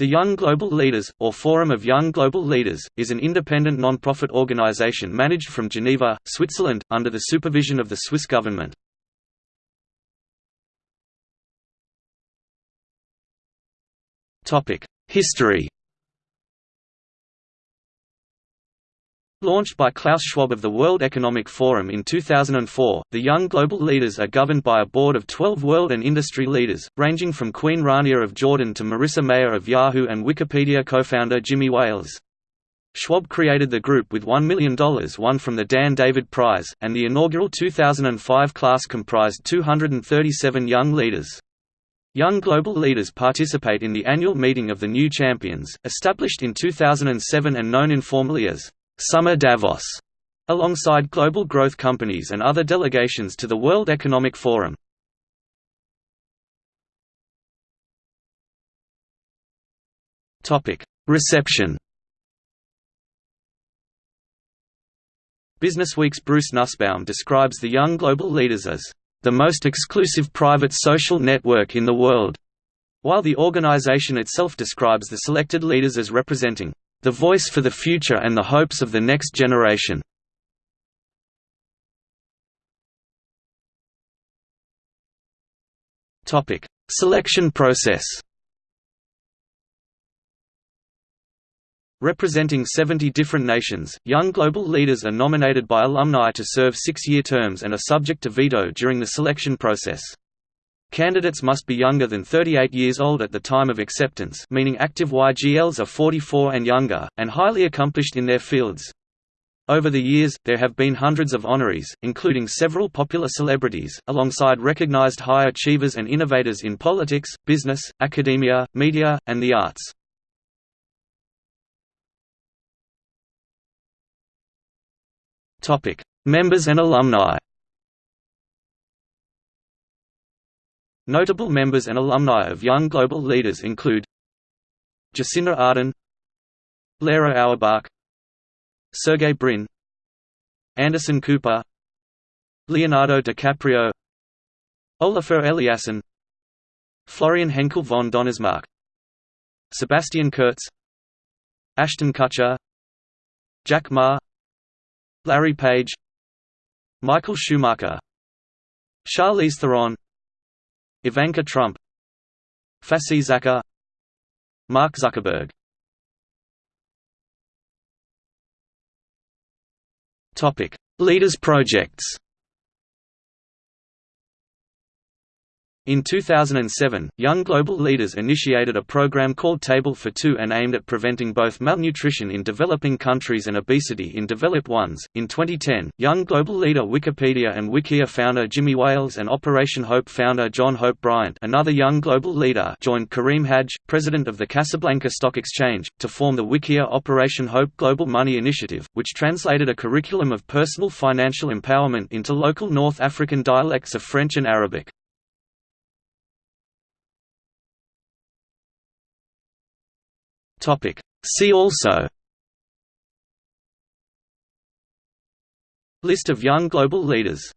The Young Global Leaders, or Forum of Young Global Leaders, is an independent non-profit organization managed from Geneva, Switzerland, under the supervision of the Swiss government. History Launched by Klaus Schwab of the World Economic Forum in 2004, the Young Global Leaders are governed by a board of 12 world and industry leaders, ranging from Queen Rania of Jordan to Marissa Mayer of Yahoo and Wikipedia co-founder Jimmy Wales. Schwab created the group with $1 million won from the Dan David Prize, and the inaugural 2005 class comprised 237 young leaders. Young global leaders participate in the annual meeting of the New Champions, established in 2007 and known informally as Summer Davos, alongside global growth companies and other delegations to the World Economic Forum. Reception Businessweek's Bruce Nussbaum describes the young global leaders as the most exclusive private social network in the world, while the organization itself describes the selected leaders as representing the voice for the future and the hopes of the next generation. Topic: Selection process. Representing 70 different nations, young global leaders are nominated by alumni to serve six-year terms and are subject to veto during the selection process. Candidates must be younger than 38 years old at the time of acceptance meaning active YGLs are 44 and younger, and highly accomplished in their fields. Over the years, there have been hundreds of honorees, including several popular celebrities, alongside recognized high achievers and innovators in politics, business, academia, media, and the arts. Members and alumni Notable members and alumni of Young Global Leaders include Jacinda Ardern Lera Auerbach Sergey Brin Anderson Cooper Leonardo DiCaprio Olafur Eliasson Florian Henckel von Donnersmarck Sebastian Kurz Ashton Kutcher Jack Ma Larry Page Michael Schumacher Charlize Theron Ivanka Trump Fasi Zaka Mark Zuckerberg. Leaders projects In 2007, Young Global Leaders initiated a program called Table for Two and aimed at preventing both malnutrition in developing countries and obesity in developed ones. In 2010, Young Global Leader Wikipedia and Wikia founder Jimmy Wales and Operation Hope founder John Hope Bryant, another Young Global Leader, joined Karim Hajji, president of the Casablanca Stock Exchange, to form the Wikia Operation Hope Global Money Initiative, which translated a curriculum of personal financial empowerment into local North African dialects of French and Arabic. Topic. See also List of young global leaders